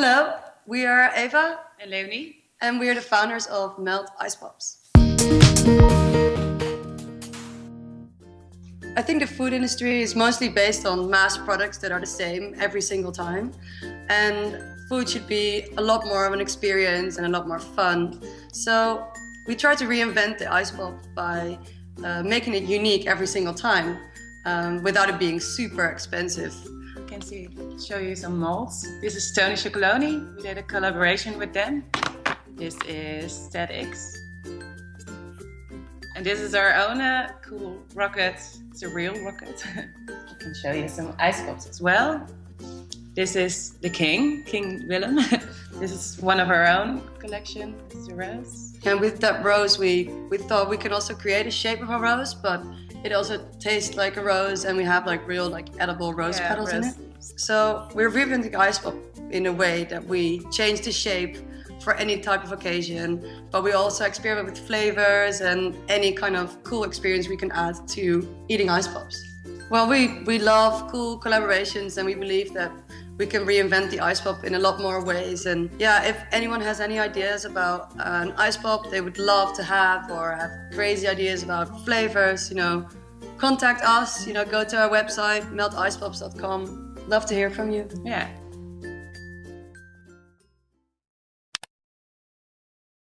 Hello, we are Eva and Leonie, and we are the founders of Melt Ice Pops. I think the food industry is mostly based on mass products that are the same every single time. And food should be a lot more of an experience and a lot more fun. So we try to reinvent the ice pop by uh, making it unique every single time um, without it being super expensive. Can see, show you some molds. This is Tony Chocolonely. We did a collaboration with them. This is StatX. And this is our own uh, cool rocket. It's a real rocket. I can show you some ice pops as well. This is the king, King Willem. this is one of our own collection. This is a rose. And with that rose, we, we thought we could also create a shape of a rose, but it also tastes like a rose and we have like real like edible rose Yeah, petals in it. So we're revamping ice pop in a way that we change the shape for any type of occasion, but we also experiment with flavors and any kind of cool experience we can add to eating ice pops. Well, we, we love cool collaborations and we believe that we can reinvent the ice pop in a lot more ways. And yeah, if anyone has any ideas about uh, an ice pop they would love to have or have crazy ideas about flavors, you know, contact us, you know, go to our website, melticepops.com. Love to hear from you. Yeah,